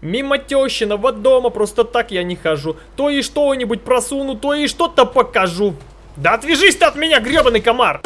Мимо тещиного дома просто так я не хожу. То и что-нибудь просуну, то и что-то покажу. Да отвяжись ты от меня, гребаный комар!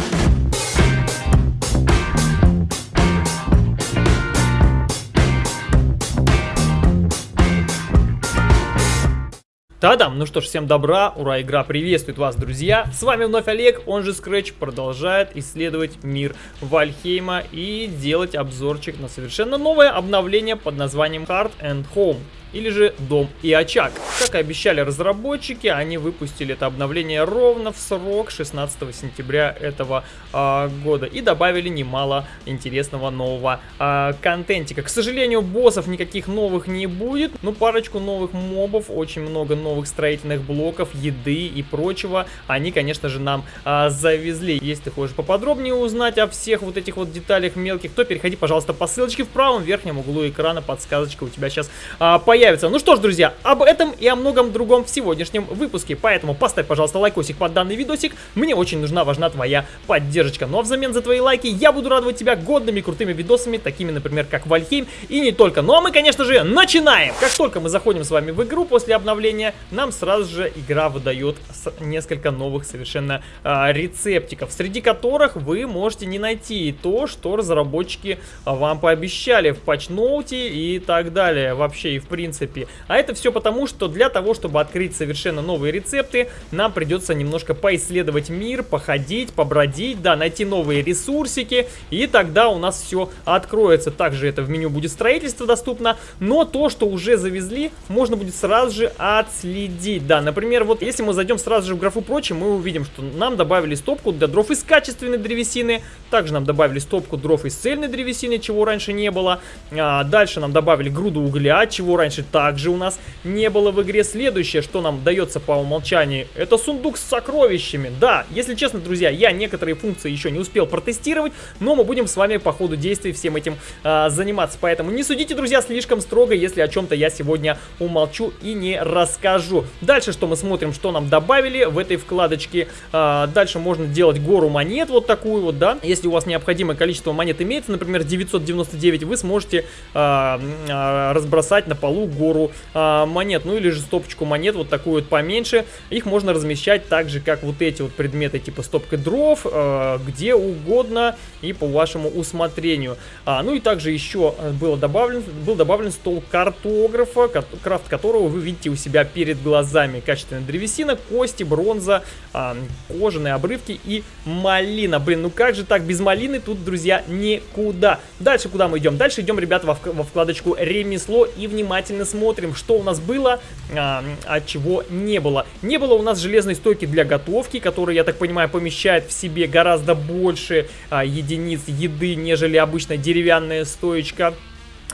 Та-дам! Ну что ж, всем добра, ура, игра приветствует вас, друзья! С вами вновь Олег, он же Scratch, продолжает исследовать мир Вальхейма и делать обзорчик на совершенно новое обновление под названием Heart and Home или же Дом и Очаг. Как и обещали разработчики, они выпустили это обновление ровно в срок 16 сентября этого э, года и добавили немало интересного нового э, контентика. К сожалению, боссов никаких новых не будет, ну парочку новых мобов, очень много новых строительных блоков, еды и прочего они, конечно же, нам э, завезли. Если ты хочешь поподробнее узнать о всех вот этих вот деталях мелких, то переходи, пожалуйста, по ссылочке в правом верхнем углу экрана, подсказочка у тебя сейчас э, появится появится. Ну что ж, друзья, об этом и о многом другом в сегодняшнем выпуске. Поэтому поставь, пожалуйста, лайкосик под данный видосик. Мне очень нужна, важна твоя поддержка. Ну а взамен за твои лайки я буду радовать тебя годными крутыми видосами, такими, например, как Вальхейм и не только. Ну а мы, конечно же, начинаем! Как только мы заходим с вами в игру после обновления, нам сразу же игра выдает несколько новых совершенно э, рецептиков, среди которых вы можете не найти то, что разработчики вам пообещали в патчноуте и так далее. Вообще и в принципе принципе. А это все потому, что для того, чтобы открыть совершенно новые рецепты, нам придется немножко поисследовать мир, походить, побродить, да, найти новые ресурсики, и тогда у нас все откроется. Также это в меню будет строительство доступно, но то, что уже завезли, можно будет сразу же отследить. Да, например, вот если мы зайдем сразу же в графу прочее, мы увидим, что нам добавили стопку для дров из качественной древесины, также нам добавили стопку дров из цельной древесины, чего раньше не было. А, дальше нам добавили груду угля, чего раньше раньше также у нас не было в игре. Следующее, что нам дается по умолчанию, это сундук с сокровищами. Да, если честно, друзья, я некоторые функции еще не успел протестировать, но мы будем с вами по ходу действий всем этим а, заниматься. Поэтому не судите, друзья, слишком строго, если о чем-то я сегодня умолчу и не расскажу. Дальше, что мы смотрим, что нам добавили в этой вкладочке. А, дальше можно делать гору монет, вот такую вот, да. Если у вас необходимое количество монет имеется, например, 999, вы сможете а, а, разбросать на полу гору а, монет, ну или же стопочку монет, вот такую вот поменьше. Их можно размещать так же, как вот эти вот предметы, типа стопка дров, а, где угодно и по вашему усмотрению. А, ну и также еще было добавлен, был добавлен стол картографа, крафт которого вы видите у себя перед глазами. Качественная древесина, кости, бронза, а, кожаные обрывки и малина. Блин, ну как же так, без малины тут, друзья, никуда. Дальше куда мы идем? Дальше идем, ребята, во, во вкладочку ремесло и внимательно внимательно смотрим, что у нас было, а, а чего не было. Не было у нас железной стойки для готовки, которая, я так понимаю, помещает в себе гораздо больше а, единиц еды, нежели обычная деревянная стоечка.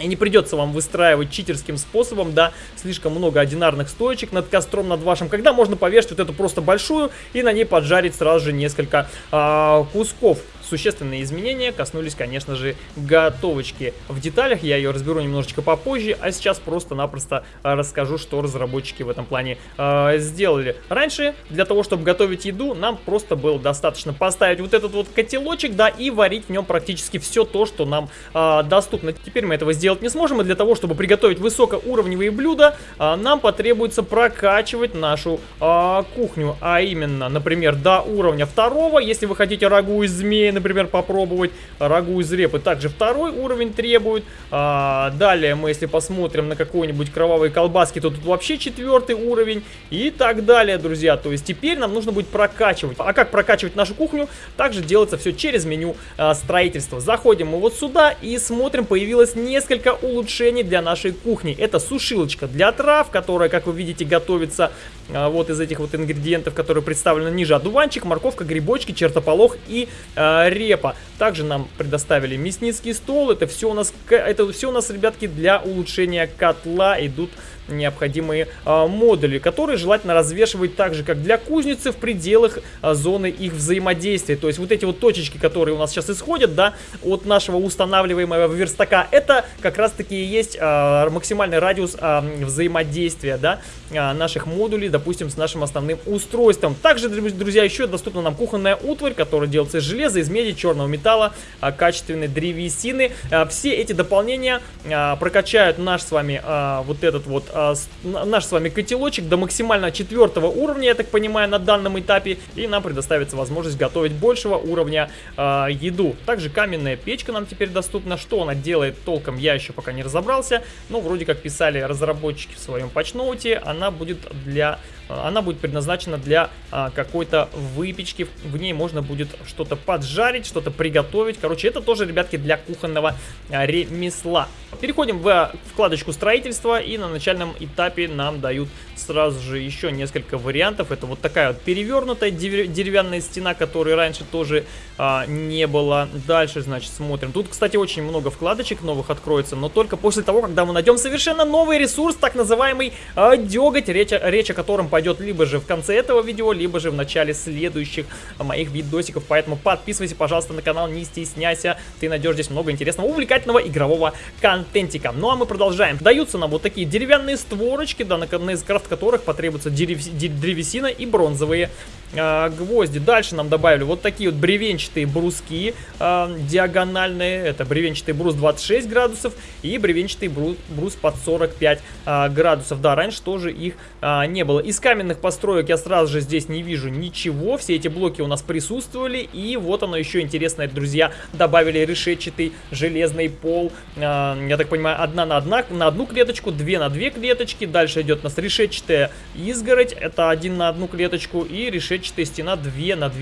И не придется вам выстраивать читерским способом, да, слишком много одинарных стоечек над костром, над вашим, когда можно повешать вот эту просто большую и на ней поджарить сразу же несколько а, кусков существенные изменения коснулись, конечно же, готовочки. В деталях я ее разберу немножечко попозже, а сейчас просто-напросто а, расскажу, что разработчики в этом плане э, сделали. Раньше, для того, чтобы готовить еду, нам просто было достаточно поставить вот этот вот котелочек, да, и варить в нем практически все то, что нам э, доступно. Теперь мы этого сделать не сможем, и для того, чтобы приготовить высокоуровневые блюда, э, нам потребуется прокачивать нашу э, кухню, а именно, например, до уровня второго, если вы хотите рагу из змеи, например, попробовать. Рагу из репы также второй уровень требует. А, далее мы, если посмотрим на какой-нибудь кровавые колбаски, то тут вообще четвертый уровень. И так далее, друзья. То есть теперь нам нужно будет прокачивать. А как прокачивать нашу кухню? Также делается все через меню а, строительства. Заходим мы вот сюда и смотрим, появилось несколько улучшений для нашей кухни. Это сушилочка для трав, которая, как вы видите, готовится а, вот из этих вот ингредиентов, которые представлены ниже. Одуванчик, морковка, грибочки, чертополох и а, репа. Также нам предоставили мясницкий стол. Это все у нас, это все у нас, ребятки, для улучшения котла идут необходимые а, модули, которые желательно развешивать так же, как для кузницы в пределах а, зоны их взаимодействия. То есть вот эти вот точечки, которые у нас сейчас исходят, да, от нашего устанавливаемого верстака, это как раз таки и есть а, максимальный радиус а, взаимодействия, да, а, наших модулей, допустим, с нашим основным устройством. Также, друзья, еще доступна нам кухонная утварь, которая делается из железа, из меди, черного металла, а, качественной древесины. А, все эти дополнения а, прокачают наш с вами а, вот этот вот, с, наш с вами котелочек до максимально четвертого уровня, я так понимаю, на данном этапе, и нам предоставится возможность готовить большего уровня а, еду. Также каменная печка нам теперь доступна. Что она делает толком, я еще пока не разобрался, но вроде как писали разработчики в своем патчноуте, она будет для она будет предназначена для а, какой-то выпечки. В ней можно будет что-то поджарить, что-то приготовить. Короче, это тоже, ребятки, для кухонного а, ремесла. Переходим в вкладочку строительства и на начальном этапе нам дают сразу же еще несколько вариантов. Это вот такая вот перевернутая деревянная стена, которой раньше тоже а, не было. Дальше, значит, смотрим. Тут, кстати, очень много вкладочек новых откроется, но только после того, когда мы найдем совершенно новый ресурс, так называемый а, деготь, речь, речь о котором пойдет либо же в конце этого видео, либо же в начале следующих моих видосиков. Поэтому подписывайся, пожалуйста, на канал, не стесняйся. Ты найдешь здесь много интересного, увлекательного игрового контентика. Ну а мы продолжаем. Даются нам вот такие деревянные створочки, да, на, на из крафт которых потребуется древесина и бронзовые э, гвозди. Дальше нам добавили вот такие вот бревенчатые бруски э, диагональные. Это бревенчатый брус 26 градусов и бревенчатый брус, брус под 45 э, градусов. Да, раньше тоже их э, не было. Из каменных построек я сразу же здесь не вижу ничего. Все эти блоки у нас присутствовали. И вот оно еще интересное, друзья. Добавили решетчатый железный пол. Э, я так понимаю, одна на, одна, на одну клеточку, две на две клеточки. Дальше идет у нас решетчатая изгородь. Это один на одну клеточку. И решетчатый клетчатая стена 2 на 2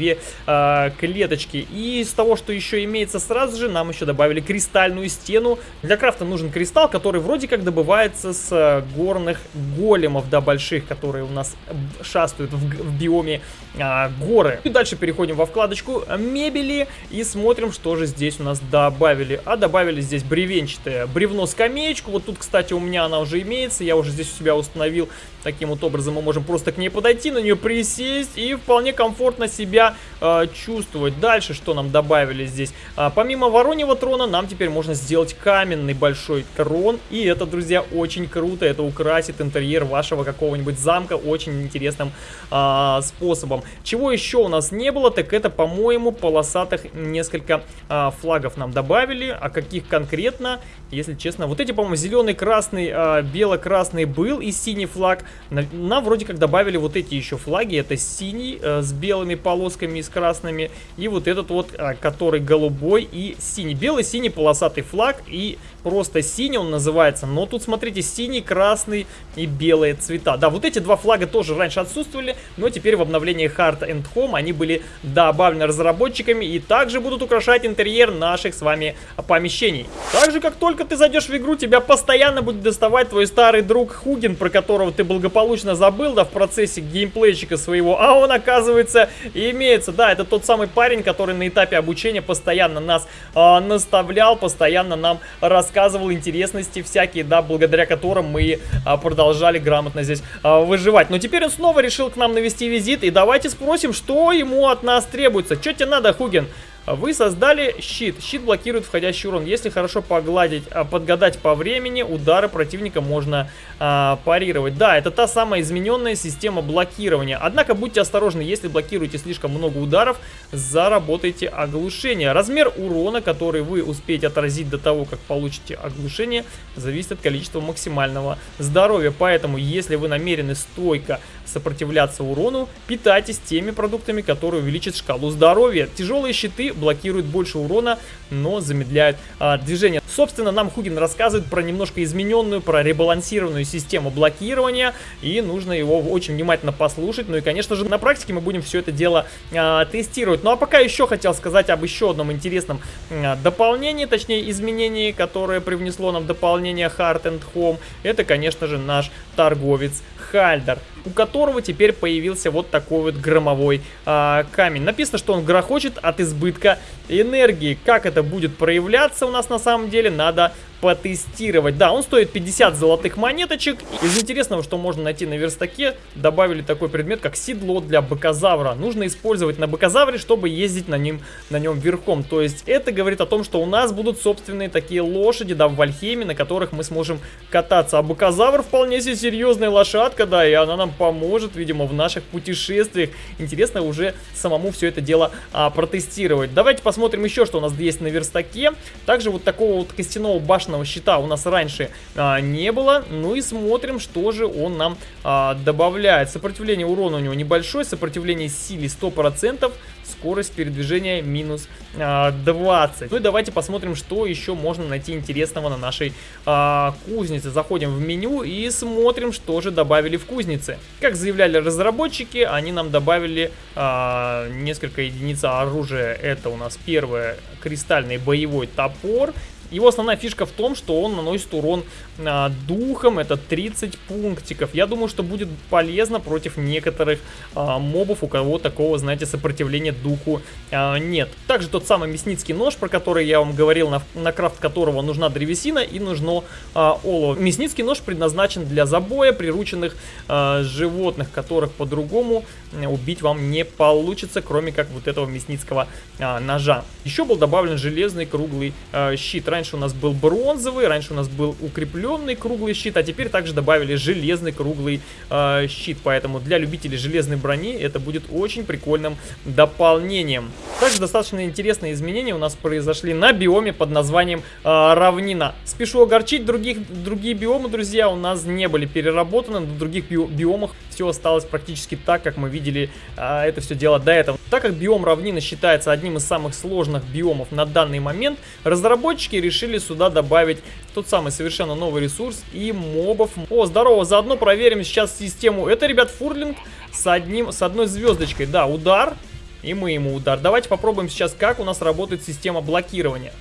э, клеточки. И из того, что еще имеется сразу же, нам еще добавили кристальную стену. Для крафта нужен кристалл, который вроде как добывается с э, горных големов, да, больших, которые у нас шастают в, в биоме э, горы. И дальше переходим во вкладочку мебели и смотрим, что же здесь у нас добавили. А добавили здесь бревенчатое бревно-скамеечку. Вот тут, кстати, у меня она уже имеется. Я уже здесь у себя установил. Таким вот образом мы можем просто к ней подойти, на нее присесть и вполне комфортно себя э, чувствовать. Дальше что нам добавили здесь? А, помимо вороньего трона, нам теперь можно сделать каменный большой трон. И это, друзья, очень круто. Это украсит интерьер вашего какого-нибудь замка очень интересным э, способом. Чего еще у нас не было, так это, по-моему, полосатых несколько э, флагов нам добавили. А каких конкретно, если честно? Вот эти, по-моему, зеленый, красный, э, бело-красный был и синий флаг. Нам вроде как добавили вот эти еще флаги. Это синий, э, с белыми полосками и с красными. И вот этот вот, э, который голубой и синий. Белый, синий полосатый флаг и просто синий он называется. Но тут, смотрите, синий, красный и белые цвета. Да, вот эти два флага тоже раньше отсутствовали, но теперь в обновлении Heart and Home они были добавлены разработчиками и также будут украшать интерьер наших с вами помещений. Также, как только ты зайдешь в игру, тебя постоянно будет доставать твой старый друг Хугин, про которого ты благополучно забыл, да, в процессе геймплейчика своего, а он, оказывается, имеется. Да, это тот самый парень, который на этапе обучения постоянно нас э, наставлял, постоянно нам рассказывал интересности всякие, да, благодаря которым мы э, продолжали грамотно здесь э, выживать. Но теперь он снова решил к нам навести визит, и давайте спросим, что ему от нас требуется. Что тебе надо, Хугин? Вы создали щит. Щит блокирует входящий урон. Если хорошо погладить, а, подгадать по времени, удары противника можно а, парировать. Да, это та самая измененная система блокирования. Однако будьте осторожны, если блокируете слишком много ударов, заработайте оглушение. Размер урона, который вы успеете отразить до того, как получите оглушение, зависит от количества максимального здоровья. Поэтому, если вы намерены стойко сопротивляться урону, питайтесь теми продуктами, которые увеличат шкалу здоровья. Тяжелые щиты блокируют больше урона, но замедляют а, движение. Собственно, нам Хугин рассказывает про немножко измененную, про ребалансированную систему блокирования, и нужно его очень внимательно послушать. Ну и, конечно же, на практике мы будем все это дело а, тестировать. Ну а пока еще хотел сказать об еще одном интересном а, дополнении, точнее изменении, которое привнесло нам дополнение Heart and Home. Это, конечно же, наш торговец Хальдер, у которого теперь появился вот такой вот громовой а, камень. Написано, что он грохочет от избытка энергии. Как это будет проявляться у нас на самом деле, надо потестировать. Да, он стоит 50 золотых монеточек. Из интересного, что можно найти на верстаке, добавили такой предмет, как седло для быкозавра. Нужно использовать на быкозавре, чтобы ездить на нем, на нем верхом. То есть это говорит о том, что у нас будут собственные такие лошади, да, в Вальхейме, на которых мы сможем кататься. А быкозавр вполне себе серьезная лошадка, да, и она нам поможет, видимо, в наших путешествиях. Интересно уже самому все это дело а, протестировать. Давайте посмотрим еще, что у нас есть на верстаке. Также вот такого вот костяного башенного щита у нас раньше а, не было. Ну и смотрим, что же он нам а, добавляет. Сопротивление урона у него небольшое, сопротивление силе 100%, скорость передвижения минус а, 20. Ну и давайте посмотрим, что еще можно найти интересного на нашей а, кузнице. Заходим в меню и смотрим, что же добавили в кузнице. Как заявляли разработчики, они нам добавили а, несколько единиц оружия. Это у нас первое кристальный боевой топор его основная фишка в том, что он наносит урон а, духом, это 30 пунктиков. Я думаю, что будет полезно против некоторых а, мобов, у кого такого, знаете, сопротивления духу а, нет. Также тот самый мясницкий нож, про который я вам говорил, на, на крафт которого нужна древесина и нужно а, олово. Мясницкий нож предназначен для забоя прирученных а, животных, которых по-другому убить вам не получится, кроме как вот этого мясницкого а, ножа. Еще был добавлен железный круглый а, щит раньше у нас был бронзовый, раньше у нас был укрепленный круглый щит, а теперь также добавили железный круглый э, щит. Поэтому для любителей железной брони это будет очень прикольным дополнением. Также достаточно интересные изменения у нас произошли на биоме под названием э, равнина. Спешу огорчить, других, другие биомы, друзья, у нас не были переработаны, на других би биомах все осталось практически так, как мы видели э, это все дело до этого. Так как биом равнина считается одним из самых сложных биомов на данный момент, разработчики решили сюда добавить тот самый совершенно новый ресурс и мобов. О, здорово, заодно проверим сейчас систему. Это, ребят, фурлинг с, одним, с одной звездочкой. Да, удар, и мы ему удар. Давайте попробуем сейчас, как у нас работает система блокирования.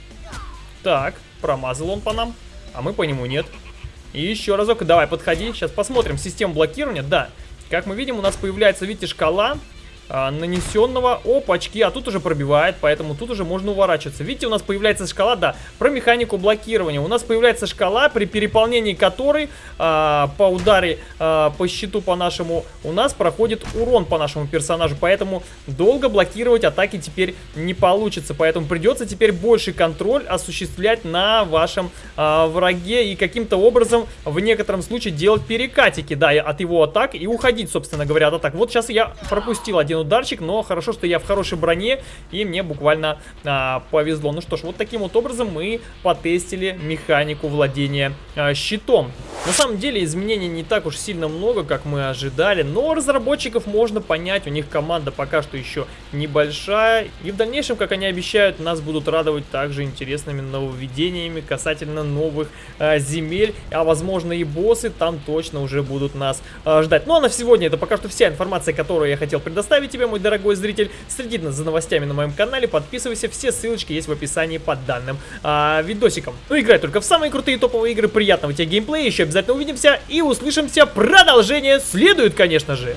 Так, промазал он по нам, а мы по нему нет. И еще разок, давай, подходи, сейчас посмотрим систему блокирования. Да, как мы видим, у нас появляется, видите, шкала а, нанесенного. Опачки, а тут уже пробивает, поэтому тут уже можно уворачиваться. Видите, у нас появляется шкала, да, про механику блокирования. У нас появляется шкала, при переполнении которой а, по ударе а, по щиту по нашему у нас проходит урон по нашему персонажу. Поэтому долго блокировать атаки теперь не получится. Поэтому придется теперь больше контроль осуществлять на вашем а, враге и каким-то образом в некотором случае делать перекатики, да, от его атак и уходить, собственно говоря, от атак. Вот сейчас я пропустил один один ударчик, но хорошо, что я в хорошей броне, и мне буквально а, повезло. Ну что ж, вот таким вот образом мы потестили механику владения а, щитом. На самом деле изменений не так уж сильно много, как мы ожидали, но разработчиков можно понять, у них команда пока что еще небольшая, и в дальнейшем, как они обещают, нас будут радовать также интересными нововведениями касательно новых а, земель, а возможно и боссы там точно уже будут нас а, ждать. Ну а на сегодня это пока что вся информация, которую я хотел предоставить представить тебе, мой дорогой зритель. Следи за новостями на моем канале, подписывайся, все ссылочки есть в описании под данным а, видосиком. Ну, играй только в самые крутые топовые игры, приятного тебе геймплея, еще обязательно увидимся и услышимся. Продолжение следует, конечно же.